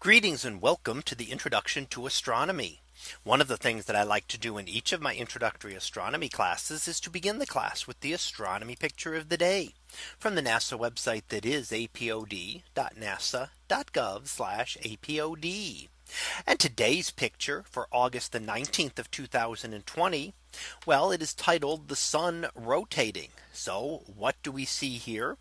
Greetings and welcome to the introduction to astronomy. One of the things that I like to do in each of my introductory astronomy classes is to begin the class with the astronomy picture of the day from the NASA website that is apod.nasa.gov apod. And today's picture for August the 19th of 2020. Well, it is titled the sun rotating. So what do we see here?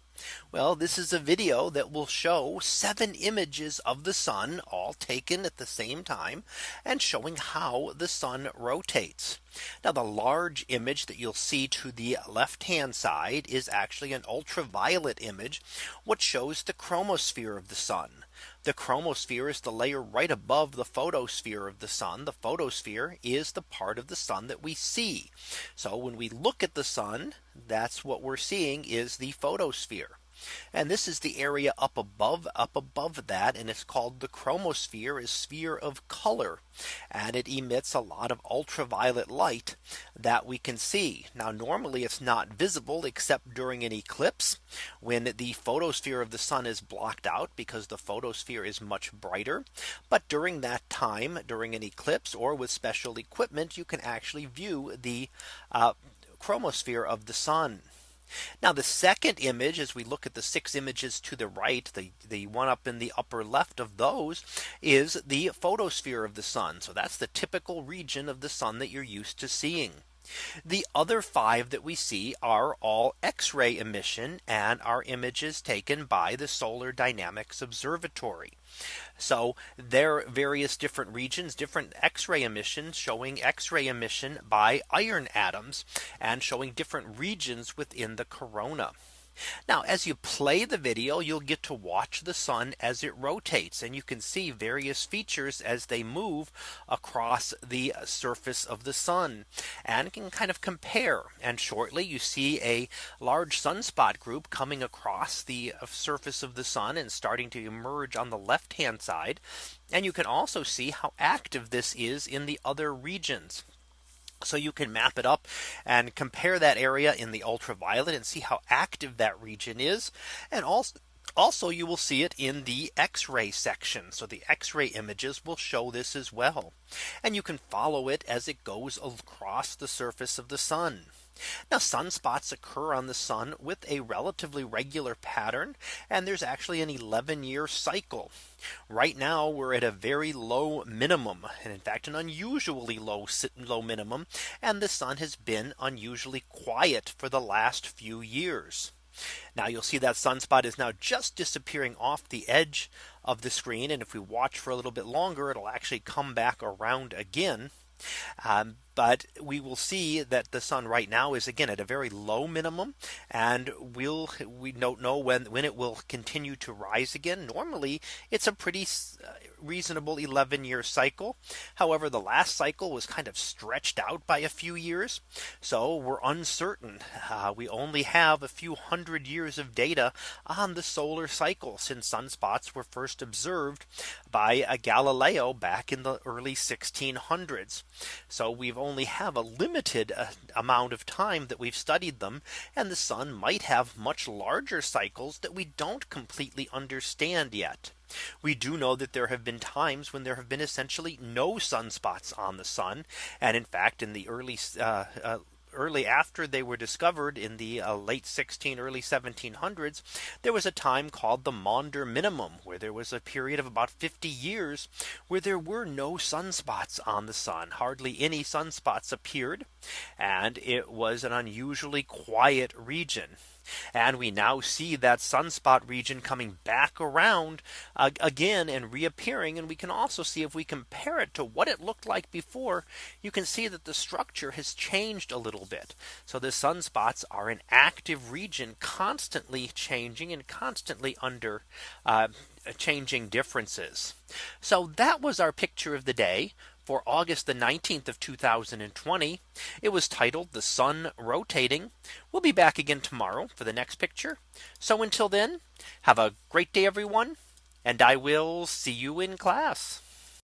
Well, this is a video that will show seven images of the sun all taken at the same time and showing how the sun rotates. Now the large image that you'll see to the left hand side is actually an ultraviolet image, which shows the chromosphere of the sun. The chromosphere is the layer right above the photosphere of the sun. The photosphere is the part of the sun that we see. So when we look at the sun, that's what we're seeing is the photosphere. And this is the area up above up above that and it's called the chromosphere is sphere of color and it emits a lot of ultraviolet light that we can see. Now normally it's not visible except during an eclipse when the photosphere of the sun is blocked out because the photosphere is much brighter. But during that time during an eclipse or with special equipment you can actually view the uh, chromosphere of the sun. Now the second image as we look at the six images to the right the the one up in the upper left of those is the photosphere of the sun. So that's the typical region of the sun that you're used to seeing. The other five that we see are all X-ray emission and are images taken by the Solar Dynamics Observatory. So there are various different regions, different X-ray emissions showing X-ray emission by iron atoms and showing different regions within the corona. Now as you play the video, you'll get to watch the sun as it rotates and you can see various features as they move across the surface of the sun and can kind of compare and shortly you see a large sunspot group coming across the uh, surface of the sun and starting to emerge on the left hand side. And you can also see how active this is in the other regions. So you can map it up and compare that area in the ultraviolet and see how active that region is. And also also, you will see it in the X-ray section. So the X-ray images will show this as well. And you can follow it as it goes across the surface of the sun. Now sunspots occur on the sun with a relatively regular pattern. And there's actually an 11 year cycle. Right now we're at a very low minimum. And in fact, an unusually low low minimum. And the sun has been unusually quiet for the last few years. Now you'll see that sunspot is now just disappearing off the edge of the screen. And if we watch for a little bit longer, it'll actually come back around again. Um, but we will see that the sun right now is again at a very low minimum and we'll we don't know when when it will continue to rise again. Normally it's a pretty uh, reasonable 11 year cycle. However the last cycle was kind of stretched out by a few years so we're uncertain. Uh, we only have a few hundred years of data on the solar cycle since sunspots were first observed by a Galileo back in the early 1600s so we've only only have a limited uh, amount of time that we've studied them. And the sun might have much larger cycles that we don't completely understand yet. We do know that there have been times when there have been essentially no sunspots on the sun. And in fact, in the early uh, uh, early after they were discovered in the uh, late 16 early 1700s there was a time called the Maunder minimum where there was a period of about 50 years where there were no sunspots on the sun. Hardly any sunspots appeared and it was an unusually quiet region and we now see that sunspot region coming back around uh, again and reappearing. And we can also see if we compare it to what it looked like before, you can see that the structure has changed a little bit. So the sunspots are an active region constantly changing and constantly under uh, changing differences. So that was our picture of the day for August the 19th of 2020. It was titled the sun rotating. We'll be back again tomorrow for the next picture. So until then, have a great day, everyone. And I will see you in class.